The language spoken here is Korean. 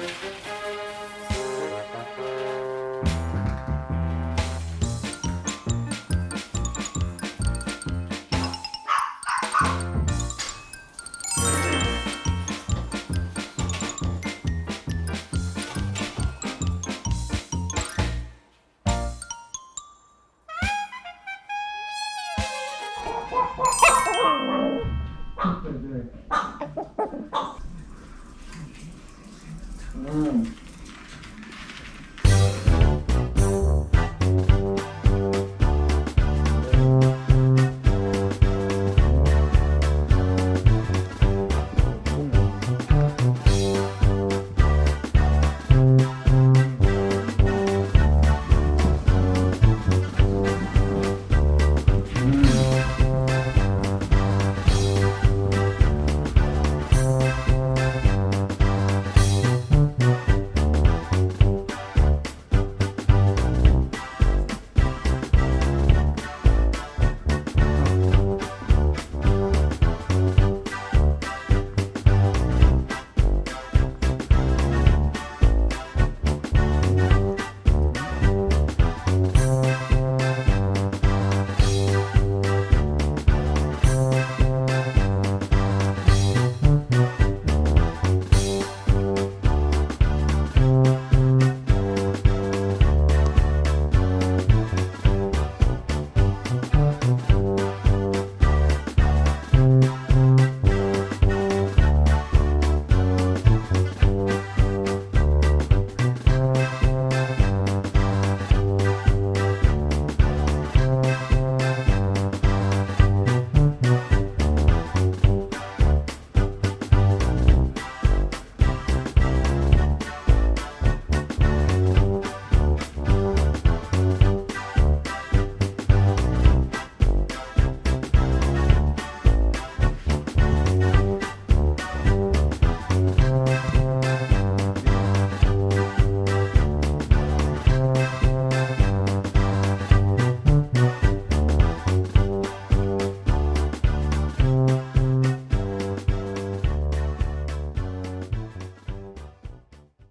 네. 嗯。